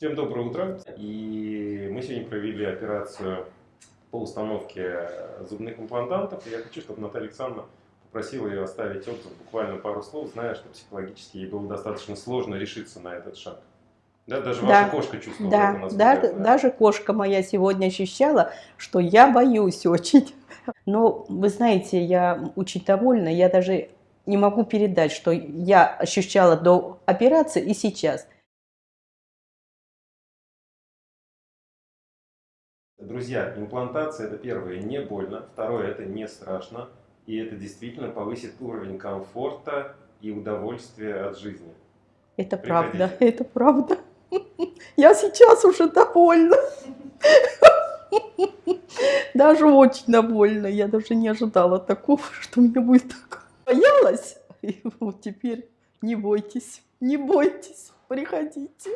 Всем доброе утро. И мы сегодня провели операцию по установке зубных имплантантов. И я хочу, чтобы Наталья Александровна попросила ее оставить отзыв, буквально пару слов, зная, что психологически ей было достаточно сложно решиться на этот шаг. Да, даже Да. ваша кошка чувствовала Да, это, я знаю. даже кошка моя сегодня ощущала, что я боюсь очень. Но вы знаете, я очень довольна, я даже не могу передать, что я ощущала до операции и сейчас. Друзья, имплантация это первое, не больно, второе, это не страшно, и это действительно повысит уровень комфорта и удовольствия от жизни. Это Приходите. правда, это правда. Я сейчас уже довольна. Даже очень довольна. Я даже не ожидала такого, что мне будет так. Боялась. И вот теперь не бойтесь, не бойтесь, приходите.